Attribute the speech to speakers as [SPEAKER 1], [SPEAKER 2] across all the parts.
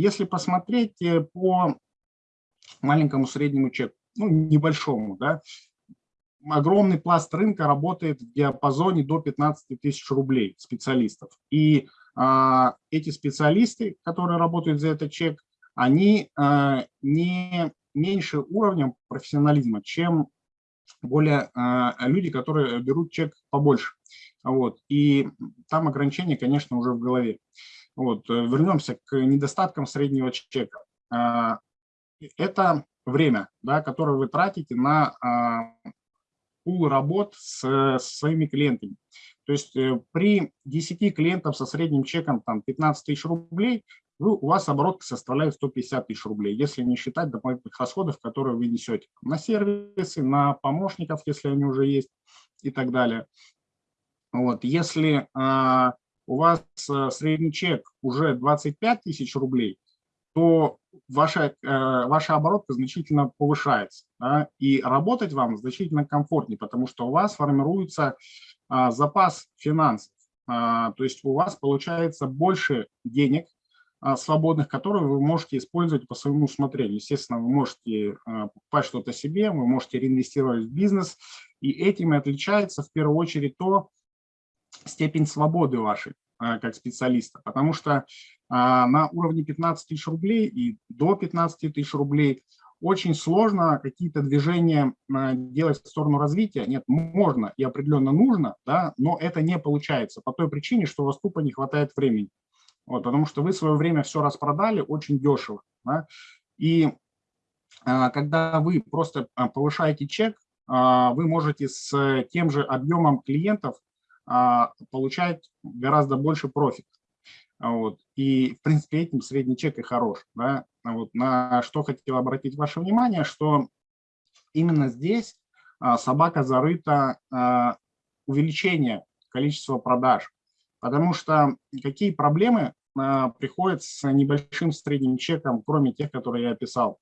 [SPEAKER 1] если посмотреть э, по маленькому среднему чеку, ну, небольшому, да, огромный пласт рынка работает в диапазоне до 15 тысяч рублей специалистов. И а, эти специалисты, которые работают за этот чек, они а, не меньше уровнем профессионализма, чем более а, люди, которые берут чек побольше. Вот. И там ограничения, конечно, уже в голове. Вот. Вернемся к недостаткам среднего чека. А, это время, да, которое вы тратите на а, пул работ с, с своими клиентами. То есть э, при 10 клиентов со средним чеком там, 15 тысяч рублей вы, у вас оборот составляет 150 тысяч рублей, если не считать дополнительных расходов, которые вы несете на сервисы, на помощников, если они уже есть и так далее. Вот. Если а, у вас а, средний чек уже 25 тысяч рублей, то ваша, а, ваша оборотка значительно повышается. Да, и работать вам значительно комфортнее, потому что у вас формируется а, запас финансов. А, то есть у вас получается больше денег а, свободных, которые вы можете использовать по своему усмотрению. Естественно, вы можете а, покупать что-то себе, вы можете реинвестировать в бизнес, и этим и отличается в первую очередь то степень свободы вашей а, как специалиста, потому что на уровне 15 тысяч рублей и до 15 тысяч рублей очень сложно какие-то движения делать в сторону развития. Нет, можно и определенно нужно, да, но это не получается по той причине, что у вас тупо не хватает времени. Вот, потому что вы свое время все распродали очень дешево. Да? И а, когда вы просто а, повышаете чек, а, вы можете с тем же объемом клиентов а, получать гораздо больше профит. Вот. И, в принципе, этим средний чек и хорош. Да? Вот. На что хотел обратить ваше внимание, что именно здесь а, собака зарыта а, увеличение количества продаж. Потому что какие проблемы приходят с небольшим средним чеком, кроме тех, которые я описал.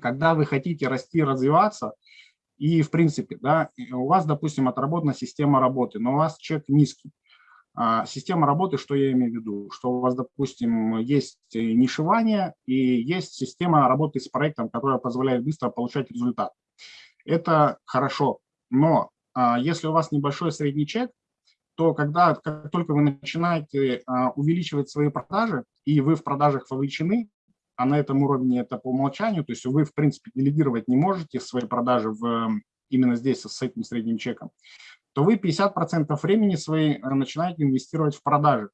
[SPEAKER 1] Когда вы хотите расти, развиваться, и в принципе, да, у вас, допустим, отработана система работы, но у вас чек низкий. А, система работы, что я имею в виду? Что у вас, допустим, есть нишевание и есть система работы с проектом, которая позволяет быстро получать результат. Это хорошо, но а, если у вас небольшой средний чек, то когда как только вы начинаете а, увеличивать свои продажи, и вы в продажах вовлечены, а на этом уровне это по умолчанию, то есть вы, в принципе, делегировать не можете свои продажи в, именно здесь с этим средним чеком, то вы 50% времени свои э, начинаете инвестировать в продажи.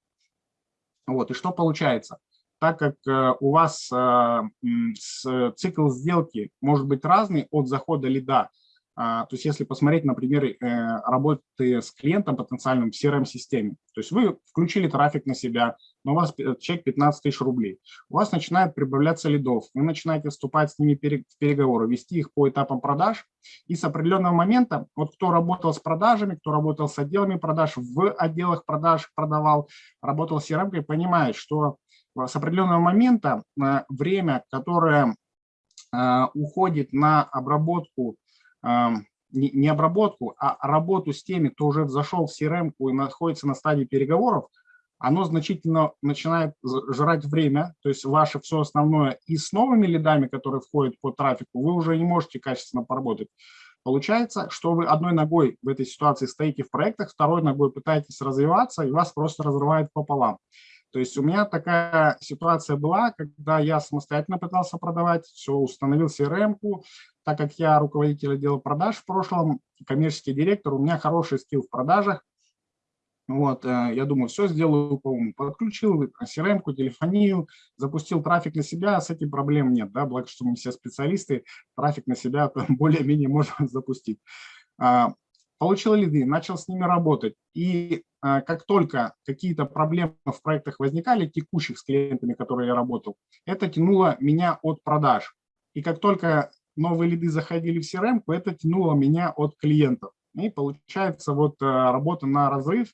[SPEAKER 1] Вот, и что получается? Так как э, у вас э, цикл сделки может быть разный от захода лида то есть если посмотреть, например, э, работы с клиентом потенциальным в CRM-системе, то есть вы включили трафик на себя, но у вас чек 15 тысяч рублей, у вас начинает прибавляться лидов, вы начинаете вступать с ними в переговоры, вести их по этапам продаж, и с определенного момента, вот кто работал с продажами, кто работал с отделами продаж, в отделах продаж продавал, работал с CRM, понимает, что с определенного момента э, время, которое э, уходит на обработку не обработку, а работу с теми, кто уже зашел в CRM и находится на стадии переговоров, оно значительно начинает жрать время, то есть ваше все основное и с новыми лидами, которые входят по трафику, вы уже не можете качественно поработать. Получается, что вы одной ногой в этой ситуации стоите в проектах, второй ногой пытаетесь развиваться, и вас просто разрывает пополам. То есть у меня такая ситуация была, когда я самостоятельно пытался продавать, все, установил CRM-ку, так как я руководитель отдела продаж в прошлом, коммерческий директор, у меня хороший скилл в продажах. Вот, э, я думаю, все сделаю по уму. Подключил CRM-ку, телефонию, запустил трафик на себя, с этим проблем нет, да, благо, что мы все специалисты, трафик на себя более-менее можно запустить. Получил лиды, начал с ними работать. И а, как только какие-то проблемы в проектах возникали, текущих с клиентами, которые я работал, это тянуло меня от продаж. И как только новые лиды заходили в CRM, это тянуло меня от клиентов. И получается вот э, работа на разрыв,